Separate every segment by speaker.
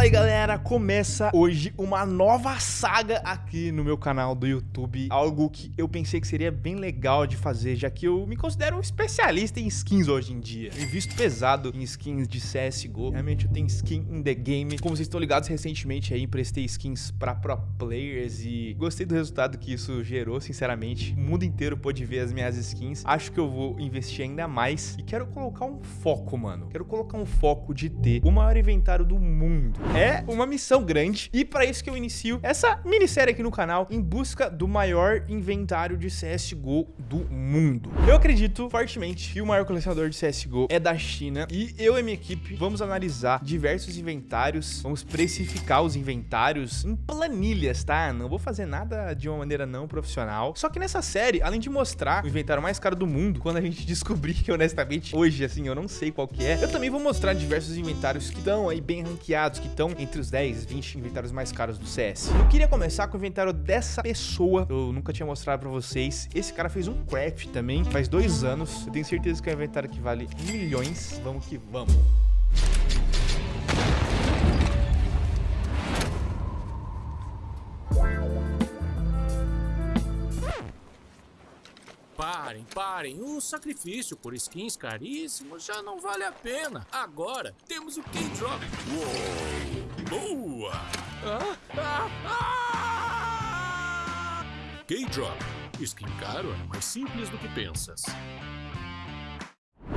Speaker 1: Fala aí galera, começa hoje uma nova saga aqui no meu canal do YouTube. Algo que eu pensei que seria bem legal de fazer, já que eu me considero um especialista em skins hoje em dia. Eu invisto pesado em skins de CSGO, realmente eu tenho skin in the game. Como vocês estão ligados, recentemente aí emprestei skins pra pro players e gostei do resultado que isso gerou, sinceramente. O mundo inteiro pôde ver as minhas skins, acho que eu vou investir ainda mais E quero colocar um foco, mano, quero colocar um foco de ter o maior inventário do mundo. É uma missão grande e para isso que eu inicio essa minissérie aqui no canal em busca do maior inventário de CSGO do mundo. Eu acredito fortemente que o maior colecionador de CSGO é da China e eu e minha equipe vamos analisar diversos inventários, vamos precificar os inventários em planilhas, tá? Não vou fazer nada de uma maneira não profissional. Só que nessa série, além de mostrar o inventário mais caro do mundo, quando a gente descobrir que honestamente hoje assim eu não sei qual que é, eu também vou mostrar diversos inventários que estão aí bem ranqueados, que estão entre os 10, 20 inventários mais caros do CS. Eu queria começar com o inventário dessa pessoa, eu nunca tinha mostrado pra vocês. Esse cara fez um craft também, faz dois anos. Eu tenho certeza que é um inventário que vale milhões. Vamos que vamos.
Speaker 2: Parem, parem. O sacrifício por skins caríssimos já não vale a pena. Agora temos o K-Drop. Uou! Boa! Ah, ah, ah! K-Drop. Skin caro é mais simples do que pensas.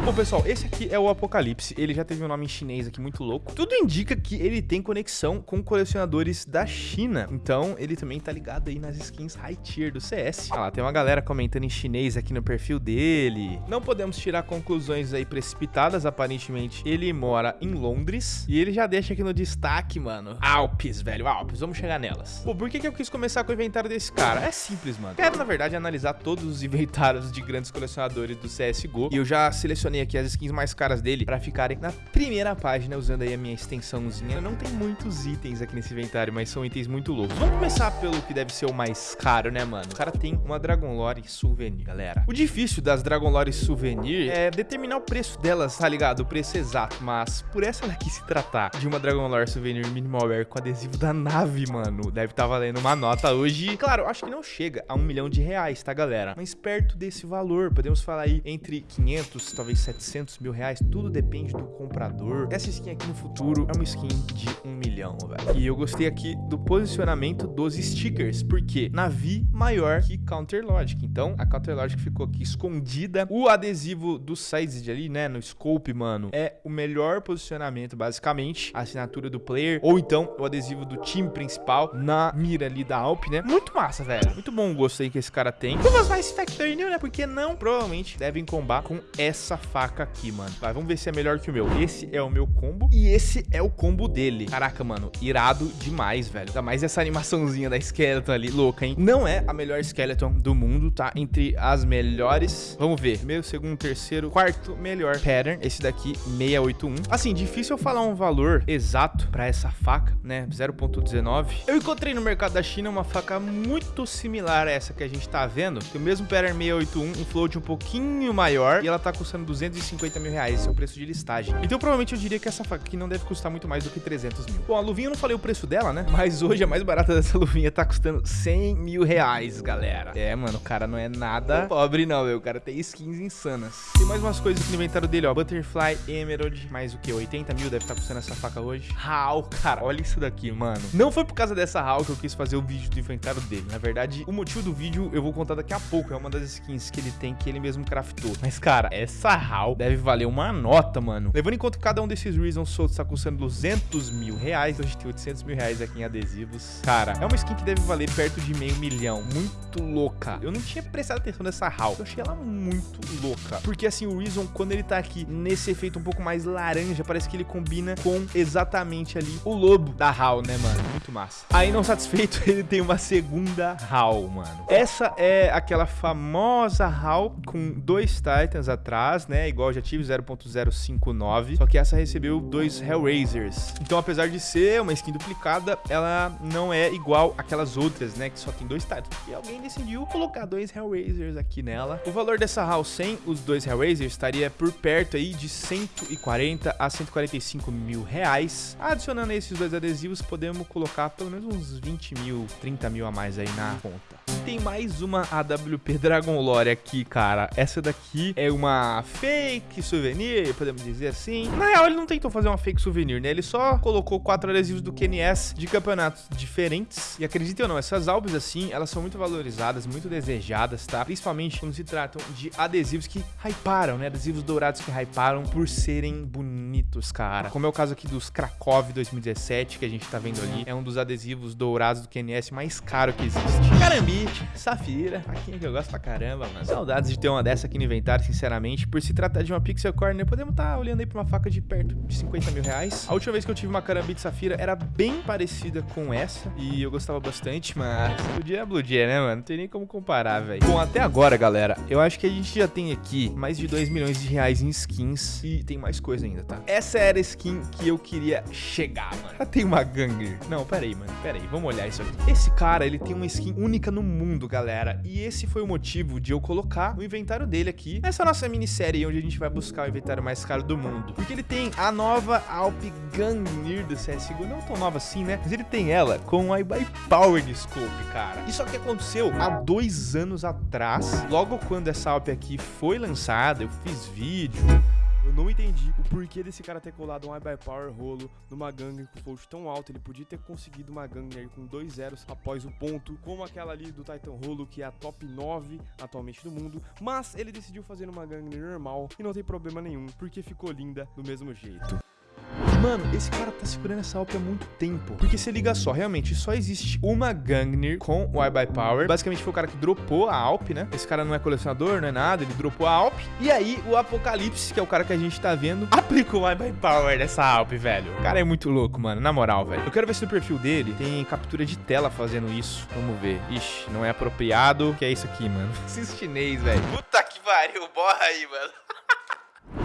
Speaker 1: Bom, pessoal, esse aqui é o Apocalipse. Ele já teve um nome em chinês aqui muito louco. Tudo indica que ele tem conexão com colecionadores da China. Então, ele também tá ligado aí nas skins high tier do CS. Ah lá, tem uma galera comentando em chinês aqui no perfil dele. Não podemos tirar conclusões aí precipitadas. Aparentemente, ele mora em Londres. E ele já deixa aqui no destaque, mano. Alpes, velho, Alpes. Vamos chegar nelas. Pô, por que, que eu quis começar com o inventário desse cara? É simples, mano. Quero, na verdade, analisar todos os inventários de grandes colecionadores do CSGO. E eu já selecionei aqui as skins mais caras dele para ficarem na primeira página usando aí a minha extensãozinha. Não tem muitos itens aqui nesse inventário, mas são itens muito loucos. Vamos começar pelo que deve ser o mais caro, né, mano? O cara tem uma Dragon Lore Souvenir, galera. O difícil das Dragon Lore Souvenir é determinar o preço delas, tá ligado? O preço exato. Mas por essa daqui se tratar de uma Dragon Lore Souvenir Minimalware com adesivo da nave, mano, deve estar tá valendo uma nota hoje. Claro, acho que não chega a um milhão de reais, tá, galera? Mas perto desse valor, podemos falar aí entre 500, talvez 700 mil reais, tudo depende do comprador. Essa skin aqui no futuro é uma skin de um milhão, velho. E eu gostei aqui do posicionamento dos stickers, porque Navi maior que Counter Logic. Então, a Counter Logic ficou aqui escondida. O adesivo do size ali, né, no scope, mano, é o melhor posicionamento, basicamente. A assinatura do player, ou então o adesivo do time principal na mira ali da Alp, né? Muito massa, velho. Muito bom o gosto aí que esse cara tem. Luvas mais Factory New, né? Porque não, provavelmente, devem combar com essa faca aqui, mano. Vai, vamos ver se é melhor que o meu. Esse é o meu combo e esse é o combo dele. Caraca, mano, irado demais, velho. Ainda mais essa animaçãozinha da Skeleton ali, louca, hein? Não é a melhor Skeleton do mundo, tá? Entre as melhores. Vamos ver. Primeiro, segundo, terceiro, quarto melhor pattern. Esse daqui, 681. Assim, difícil eu falar um valor exato pra essa faca, né? 0.19. Eu encontrei no mercado da China uma faca muito similar a essa que a gente tá vendo. Tem o mesmo pattern 681, um float um pouquinho maior e ela tá custando 250 mil reais. Esse é o preço de listagem. Então, provavelmente eu diria que essa faca aqui não deve custar muito mais do que 300 mil. Bom, a luvinha eu não falei o preço dela, né? Mas hoje a mais barata dessa luvinha tá custando 100 mil reais, galera. É, mano, o cara não é nada pobre, não, meu. O cara tem skins insanas. Tem mais umas coisas aqui no inventário dele, ó. Butterfly Emerald, mais o que? 80 mil deve estar tá custando essa faca hoje. HAL, cara, olha isso daqui, mano. Não foi por causa dessa HAL que eu quis fazer o vídeo do inventário dele. Na verdade, o motivo do vídeo eu vou contar daqui a pouco. É uma das skins que ele tem, que ele mesmo craftou. Mas, cara, essa Deve valer uma nota, mano. Levando em conta que cada um desses Reasons soltos tá custando 200 mil reais. A gente tem 800 mil reais aqui em adesivos. Cara, é uma skin que deve valer perto de meio milhão. Muito louca. Eu não tinha prestado atenção nessa HAL. Eu achei ela muito louca. Porque, assim, o Reason, quando ele tá aqui nesse efeito um pouco mais laranja, parece que ele combina com exatamente ali o lobo da HAL, né, mano? Muito massa. Aí, não satisfeito, ele tem uma segunda HAL, mano. Essa é aquela famosa HAL com dois Titans atrás, né? Né? Igual eu já tive, 0.059. Só que essa recebeu dois Hellraisers. Então, apesar de ser uma skin duplicada, ela não é igual aquelas outras, né? Que só tem dois types. E alguém decidiu colocar dois Hellraisers aqui nela. O valor dessa HAL sem os dois Hellraisers estaria por perto aí de 140 a 145 mil reais. Adicionando esses dois adesivos, podemos colocar pelo menos uns 20 mil, 30 mil a mais aí na conta. Tem mais uma AWP Dragon Lore aqui, cara. Essa daqui é uma fake souvenir, podemos dizer assim. Na real, ele não tentou fazer uma fake souvenir, né? Ele só colocou quatro adesivos do QNS de campeonatos diferentes. E acreditem ou não, essas albas assim, elas são muito valorizadas, muito desejadas, tá? Principalmente quando se tratam de adesivos que hyparam, né? Adesivos dourados que hyparam por serem bonitos, cara. Como é o caso aqui dos Krakow 2017, que a gente tá vendo ali. É um dos adesivos dourados do QNS mais caro que existe. Carambite, Safira, aqui que eu gosto pra caramba, mano. Saudades de ter uma dessa aqui no inventário, sinceramente. Por se tratar de uma Pixel Corner, podemos estar tá olhando aí pra uma faca de perto de 50 mil reais. A última vez que eu tive uma Carambite Safira era bem parecida com essa. E eu gostava bastante, mas Blue Jay é Blue Jay, né, mano? Não tem nem como comparar, velho. Bom, até agora, galera, eu acho que a gente já tem aqui mais de 2 milhões de reais em skins. E tem mais coisa ainda, tá? Essa era a skin que eu queria chegar, mano. Já tem uma Ganger. Não, pera aí, mano. Pera aí, vamos olhar isso aqui. Esse cara, ele tem uma skin única no mundo, galera. E esse foi o motivo de eu colocar o inventário dele aqui nessa nossa minissérie onde a gente vai buscar o inventário mais caro do mundo. Porque ele tem a nova Alp Gangnir do CSGO, não tão nova assim, né? Mas ele tem ela com a iBuy Power Scope, cara. Isso aqui aconteceu há dois anos atrás, logo quando essa Alp aqui foi lançada, eu fiz vídeo, eu não entendi o porquê desse cara ter colado um iBuy Power rolo numa gangue com fold tão alto. Ele podia ter conseguido uma gangue com dois zeros após o ponto, como aquela ali do Titan Rolo, que é a top 9 atualmente do mundo. Mas ele decidiu fazer uma gangue normal e não tem problema nenhum, porque ficou linda do mesmo jeito. Mano, esse cara tá segurando essa Alp há muito tempo. Porque se liga só, realmente só existe uma Gangnir com o iBuy Power. Basicamente foi o cara que dropou a Alp, né? Esse cara não é colecionador, não é nada, ele dropou a Alp. E aí o Apocalipse, que é o cara que a gente tá vendo, aplicou o iBuy Power nessa Alp, velho. O cara é muito louco, mano, na moral, velho. Eu quero ver se no perfil dele tem captura de tela fazendo isso. Vamos ver. Ixi, não é apropriado. que é isso aqui, mano? Esses chinês, velho. Puta que pariu, borra aí, mano.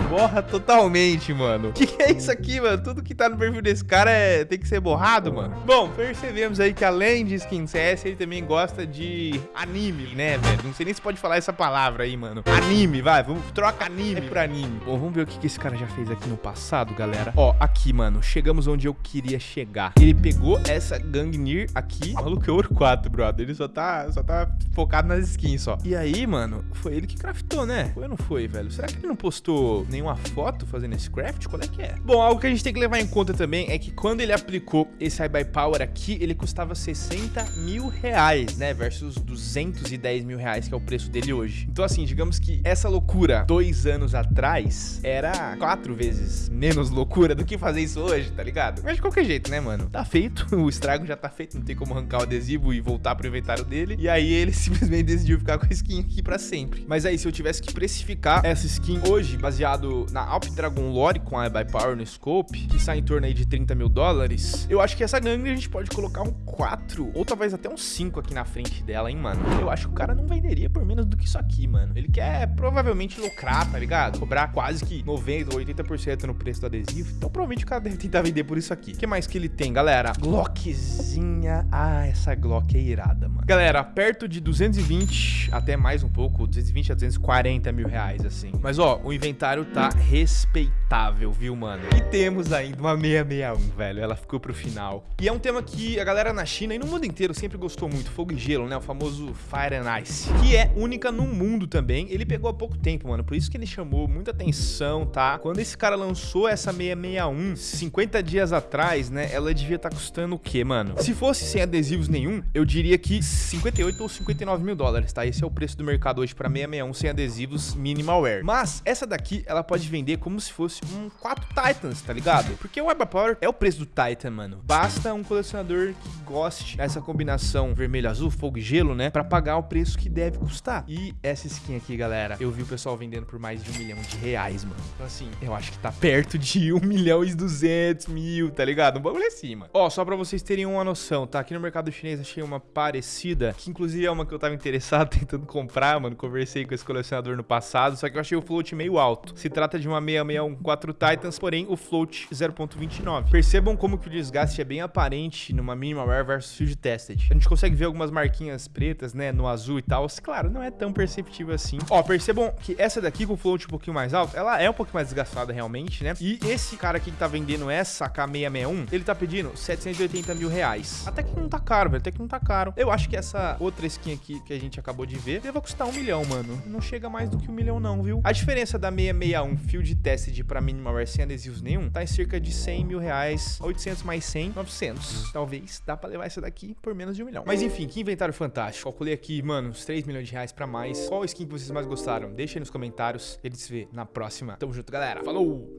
Speaker 1: Borra totalmente, mano. Que que é isso aqui, mano? Tudo que tá no perfil desse cara é... tem que ser borrado, mano. Bom, percebemos aí que além de skin CS, ele também gosta de anime, né, velho? Não sei nem se pode falar essa palavra aí, mano. Anime, vai. Vamos, troca anime por anime. Bom, vamos ver o que, que esse cara já fez aqui no passado, galera. Ó, aqui, mano. Chegamos onde eu queria chegar. Ele pegou essa Gangnir aqui. Maluco, é ouro 4, brother. Ele só tá, só tá focado nas skins, só. E aí, mano, foi ele que craftou, né? Foi ou não foi, velho? Será que ele não postou nenhuma foto fazendo esse craft? Qual é que é? Bom, algo que a gente tem que levar em conta também é que quando ele aplicou esse High by Power aqui, ele custava 60 mil reais, né? Versus 210 mil reais, que é o preço dele hoje. Então, assim, digamos que essa loucura dois anos atrás era quatro vezes menos loucura do que fazer isso hoje, tá ligado? Mas de qualquer jeito, né, mano? Tá feito, o estrago já tá feito, não tem como arrancar o adesivo e voltar pro inventário dele. E aí ele simplesmente decidiu ficar com a skin aqui pra sempre. Mas aí, se eu tivesse que precificar essa skin hoje, baseado na Alp Dragon Lore com a By Power no Scope, que sai em torno aí de 30 mil dólares, eu acho que essa gangue a gente pode colocar um 4 ou talvez até um 5 aqui na frente dela, hein, mano. Eu acho que o cara não venderia por menos do que isso aqui, mano. Ele quer provavelmente lucrar, tá ligado? Cobrar quase que 90 ou 80% no preço do adesivo. Então provavelmente o cara deve tentar vender por isso aqui. O que mais que ele tem, galera? Glockzinha. Ah, essa Glock é irada, mano. Galera, perto de 220, até mais um pouco, 220 a 240 mil reais, assim. Mas, ó, o inventário tá respeitável, viu, mano? E temos ainda uma 661, velho. Ela ficou pro final. E é um tema que a galera na China e no mundo inteiro sempre gostou muito. Fogo e gelo, né? O famoso Fire and Ice. Que é única no mundo também. Ele pegou há pouco tempo, mano. Por isso que ele chamou muita atenção, tá? Quando esse cara lançou essa 661, 50 dias atrás, né? Ela devia estar tá custando o quê, mano? Se fosse sem adesivos nenhum, eu diria que 58 ou 59 mil dólares, tá? Esse é o preço do mercado hoje pra 661 sem adesivos minimal wear. Mas essa daqui, ela pode vender como se fosse um 4 Titans, tá ligado? Porque o Web Power é o preço do Titan, mano. Basta um colecionador que goste dessa combinação vermelho-azul, fogo e gelo, né? Pra pagar o preço que deve custar. E essa skin aqui, galera, eu vi o pessoal vendendo por mais de um milhão de reais, mano. Então, assim, eu acho que tá perto de um milhão e duzentos mil, tá ligado? Um bagulho assim, mano. Ó, só pra vocês terem uma noção, tá? Aqui no mercado chinês achei uma parecida, que inclusive é uma que eu tava interessado tentando comprar, mano. Conversei com esse colecionador no passado, só que eu achei o float meio alto. Se trata de uma 6614 Titans, porém o float 0.29. Percebam como que o desgaste é bem aparente numa Minimalware versus Field Tested. A gente consegue ver algumas marquinhas pretas, né, no azul e tal. Claro, não é tão perceptível assim. Ó, percebam que essa daqui com o float um pouquinho mais alto, ela é um pouco mais desgastada realmente, né? E esse cara aqui que tá vendendo essa K661, ele tá pedindo 780 mil reais. Até que não tá caro, velho, até que não tá caro. Eu acho que essa outra skin aqui que a gente acabou de ver deve custar um milhão, mano. Não chega mais do que um milhão não, viu? A diferença da 661 Field Tested pra Minimalware sem adesivos nenhum tá em cerca de 100 mil reais, 800 mais 100, 900. Talvez dá pra levar essa daqui por menos de um milhão. Mas enfim, que inventário fantástico. Calculei aqui, mano, uns 3 milhões de reais pra mais. Qual skin que vocês mais gostaram? Deixa aí nos comentários. Ele se vê na próxima. Tamo junto, galera. Falou!